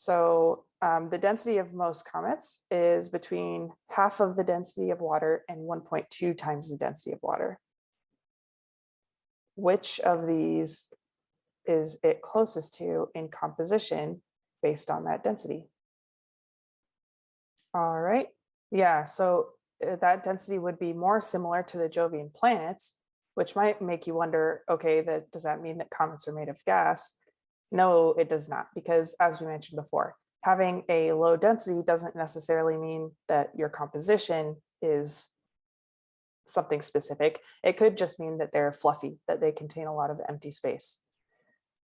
So um, the density of most comets is between half of the density of water and 1.2 times the density of water. Which of these is it closest to in composition based on that density? All right, yeah, so uh, that density would be more similar to the Jovian planets, which might make you wonder, okay, that does that mean that comets are made of gas? No, it does not, because as we mentioned before, having a low density doesn't necessarily mean that your composition is something specific. It could just mean that they're fluffy, that they contain a lot of empty space.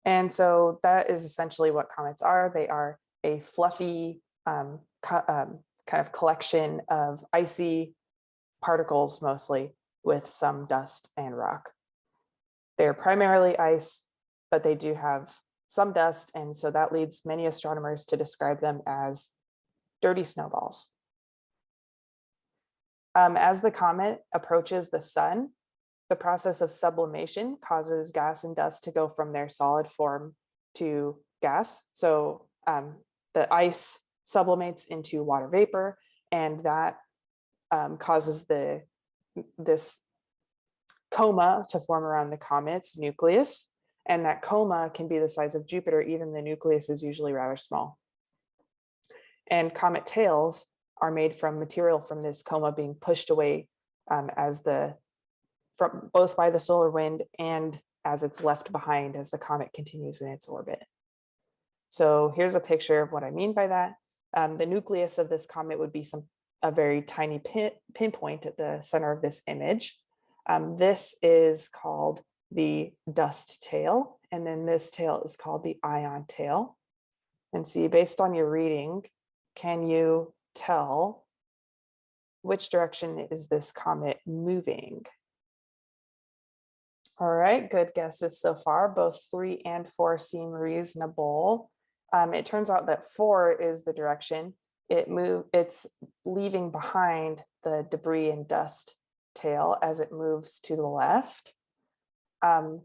And so that is essentially what comets are. They are a fluffy um, um, kind of collection of icy particles mostly with some dust and rock. They're primarily ice, but they do have some dust. And so that leads many astronomers to describe them as dirty snowballs. Um, as the comet approaches the sun, the process of sublimation causes gas and dust to go from their solid form to gas. So um, the ice sublimates into water vapor and that um, causes the this coma to form around the comet's nucleus and that coma can be the size of Jupiter, even the nucleus is usually rather small. And comet tails are made from material from this coma being pushed away um, as the, from both by the solar wind and as it's left behind as the comet continues in its orbit. So here's a picture of what I mean by that. Um, the nucleus of this comet would be some a very tiny pin, pinpoint at the center of this image. Um, this is called the dust tail, and then this tail is called the ion tail. And see, based on your reading, can you tell which direction is this comet moving? All right, good guesses so far. Both three and four seem reasonable. Um, it turns out that four is the direction. It move, it's leaving behind the debris and dust tail as it moves to the left. Um,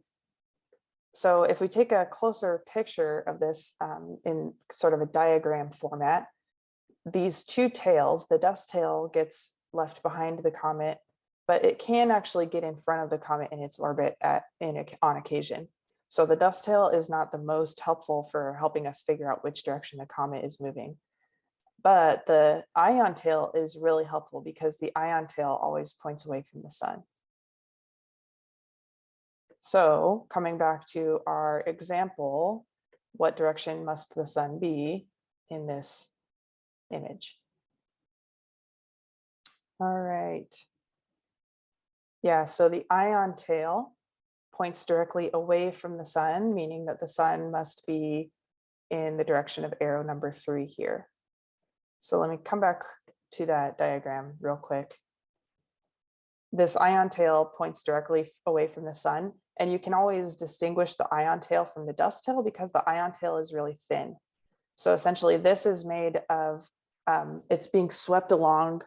so if we take a closer picture of this um, in sort of a diagram format, these two tails, the dust tail gets left behind the comet, but it can actually get in front of the comet in its orbit at in on occasion. So the dust tail is not the most helpful for helping us figure out which direction the comet is moving. But the ion tail is really helpful because the ion tail always points away from the sun. So coming back to our example, what direction must the sun be in this image? All right. Yeah, so the ion tail points directly away from the sun, meaning that the sun must be in the direction of arrow number three here. So let me come back to that diagram real quick. This ion tail points directly away from the sun and you can always distinguish the ion tail from the dust tail because the ion tail is really thin. So essentially this is made of, um, it's being swept along.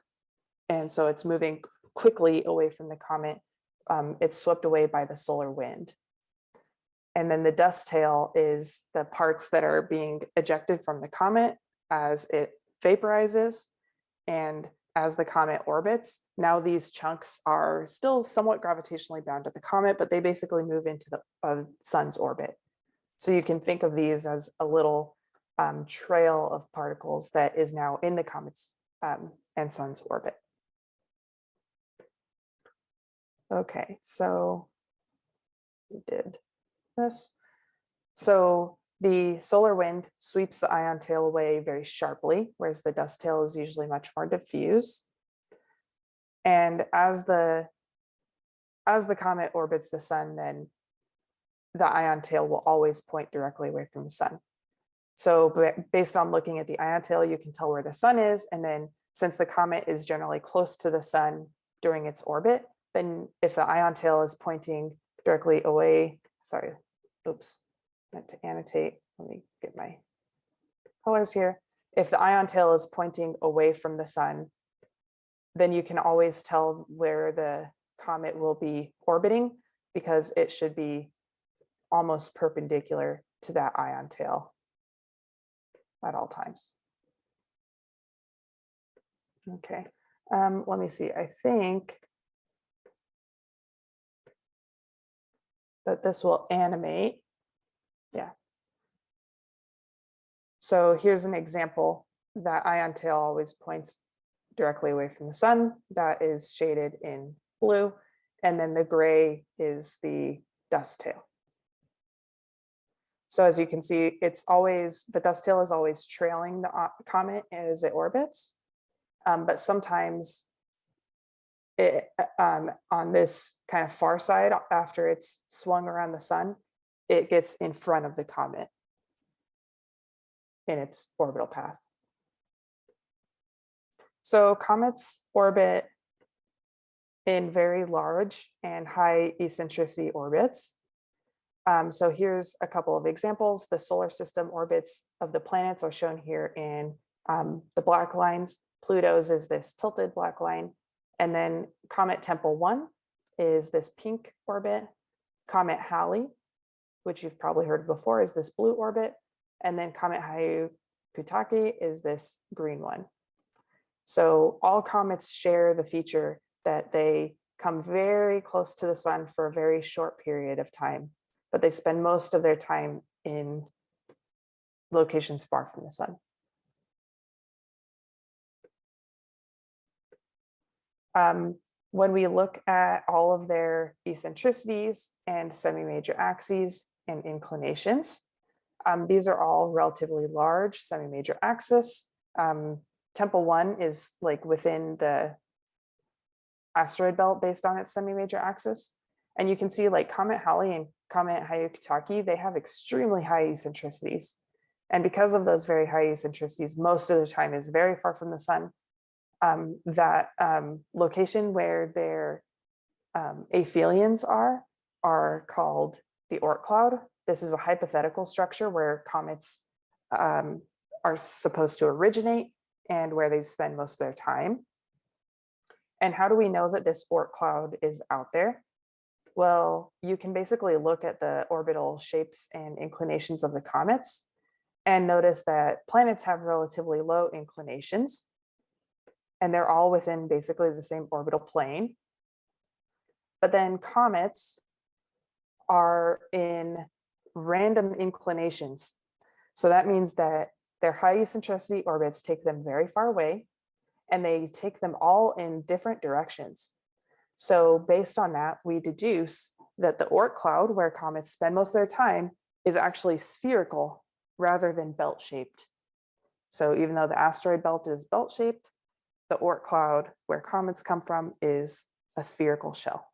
And so it's moving quickly away from the comet. Um, it's swept away by the solar wind. And then the dust tail is the parts that are being ejected from the comet as it vaporizes. And as the comet orbits. Now these chunks are still somewhat gravitationally bound to the comet, but they basically move into the uh, sun's orbit. So you can think of these as a little um, trail of particles that is now in the comet's um, and sun's orbit. Okay, so we did this. So the solar wind sweeps the ion tail away very sharply, whereas the dust tail is usually much more diffuse. And as the as the comet orbits the sun, then the ion tail will always point directly away from the sun. So based on looking at the ion tail, you can tell where the sun is. And then since the comet is generally close to the sun during its orbit, then if the ion tail is pointing directly away, sorry, oops, meant to annotate. Let me get my colors here. If the ion tail is pointing away from the sun, then you can always tell where the comet will be orbiting because it should be almost perpendicular to that ion tail. at all times. Okay, um, let me see, I think that this will animate. Yeah. So here's an example that ion tail always points directly away from the sun. That is shaded in blue. And then the gray is the dust tail. So as you can see, it's always, the dust tail is always trailing the comet as it orbits. Um, but sometimes it, um, on this kind of far side, after it's swung around the sun, it gets in front of the comet in its orbital path. So comets orbit in very large and high eccentricity orbits. Um, so here's a couple of examples. The solar system orbits of the planets are shown here in um, the black lines. Pluto's is this tilted black line. And then Comet Tempel 1 is this pink orbit. Comet Halley, which you've probably heard before, is this blue orbit. And then Comet Hyakutake is this green one. So all comets share the feature that they come very close to the sun for a very short period of time, but they spend most of their time in locations far from the sun. Um, when we look at all of their eccentricities and semi-major axes and inclinations, um, these are all relatively large semi-major axis. Um, Tempel one is like within the asteroid belt based on its semi-major axis. And you can see like Comet Halley and Comet Hyakutake, they have extremely high eccentricities. And because of those very high eccentricities, most of the time is very far from the sun. Um, that um, location where their um, aphelions are, are called the Oort cloud. This is a hypothetical structure where comets um, are supposed to originate and where they spend most of their time. And how do we know that this Oort cloud is out there? Well, you can basically look at the orbital shapes and inclinations of the comets and notice that planets have relatively low inclinations and they're all within basically the same orbital plane. But then comets are in random inclinations. So that means that their high eccentricity orbits take them very far away and they take them all in different directions. So based on that, we deduce that the Oort cloud, where comets spend most of their time, is actually spherical rather than belt shaped. So even though the asteroid belt is belt shaped, the Oort cloud, where comets come from, is a spherical shell.